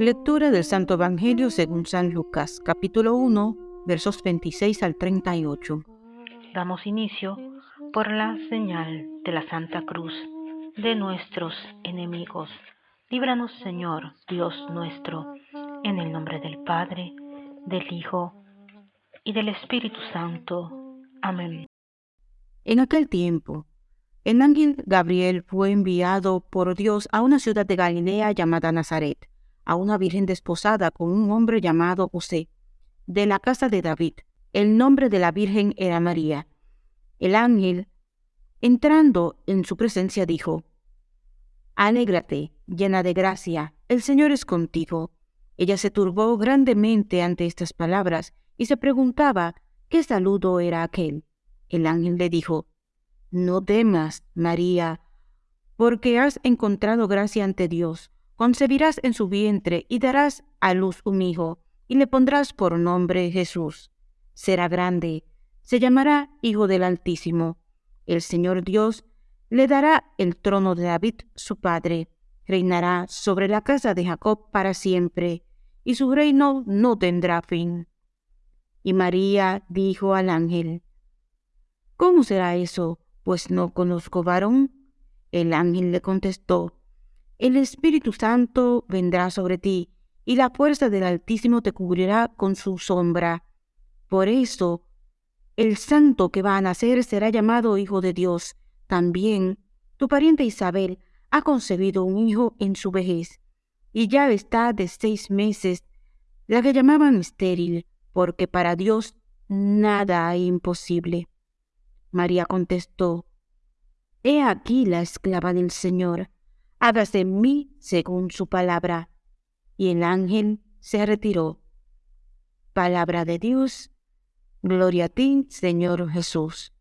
Lectura del Santo Evangelio según San Lucas, capítulo 1, versos 26 al 38. Damos inicio por la señal de la Santa Cruz de nuestros enemigos. Líbranos, Señor, Dios nuestro, en el nombre del Padre, del Hijo y del Espíritu Santo. Amén. En aquel tiempo, el ángel Gabriel fue enviado por Dios a una ciudad de Galilea llamada Nazaret, a una virgen desposada con un hombre llamado José, de la casa de David. El nombre de la virgen era María. El ángel, entrando en su presencia, dijo, Alégrate, llena de gracia, el Señor es contigo. Ella se turbó grandemente ante estas palabras y se preguntaba qué saludo era aquel. El ángel le dijo, No temas, María, porque has encontrado gracia ante Dios. Concebirás en su vientre y darás a luz un hijo, y le pondrás por nombre Jesús. Será grande, se llamará Hijo del Altísimo. El Señor Dios le dará el trono de David, su padre. Reinará sobre la casa de Jacob para siempre, y su reino no tendrá fin. Y María dijo al ángel, ¿Cómo será eso? Pues no conozco varón. El ángel le contestó, El Espíritu Santo vendrá sobre ti, y la fuerza del Altísimo te cubrirá con su sombra. Por eso, el santo que va a nacer será llamado Hijo de Dios. También tu pariente Isabel ha concebido un hijo en su vejez, y ya está de seis meses, la que llamaban estéril, porque para Dios nada hay imposible. María contestó, He aquí la esclava del Señor, hágase en mí según su palabra. Y el ángel se retiró. Palabra de Dios, gloria a ti, Señor Jesús.